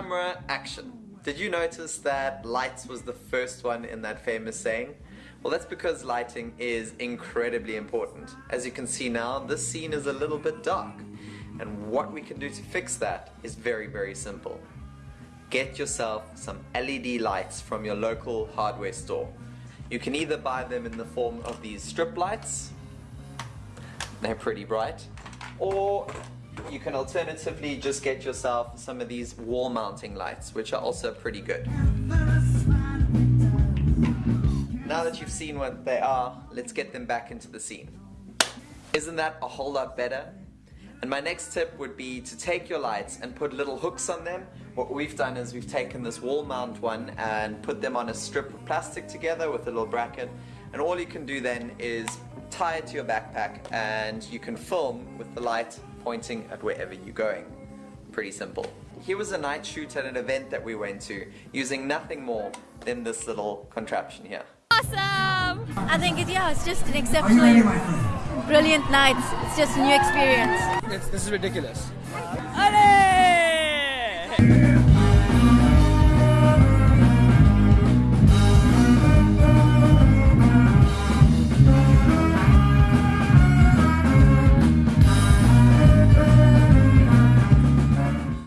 Camera, action. Did you notice that lights was the first one in that famous saying? Well, that's because lighting is incredibly important. As you can see now, this scene is a little bit dark. And what we can do to fix that is very, very simple. Get yourself some LED lights from your local hardware store. You can either buy them in the form of these strip lights, they're pretty bright, or you can alternatively just get yourself some of these wall mounting lights, which are also pretty good. Now that you've seen what they are, let's get them back into the scene. Isn't that a whole lot better? And my next tip would be to take your lights and put little hooks on them. What we've done is we've taken this wall mount one and put them on a strip of plastic together with a little bracket. And all you can do then is tie it to your backpack and you can film with the light pointing at wherever you're going. Pretty simple. Here was a night shoot at an event that we went to using nothing more than this little contraption here. Awesome! I think it, yeah, it's just an exceptionally brilliant night. It's just a new experience. It's, this is ridiculous. Allez!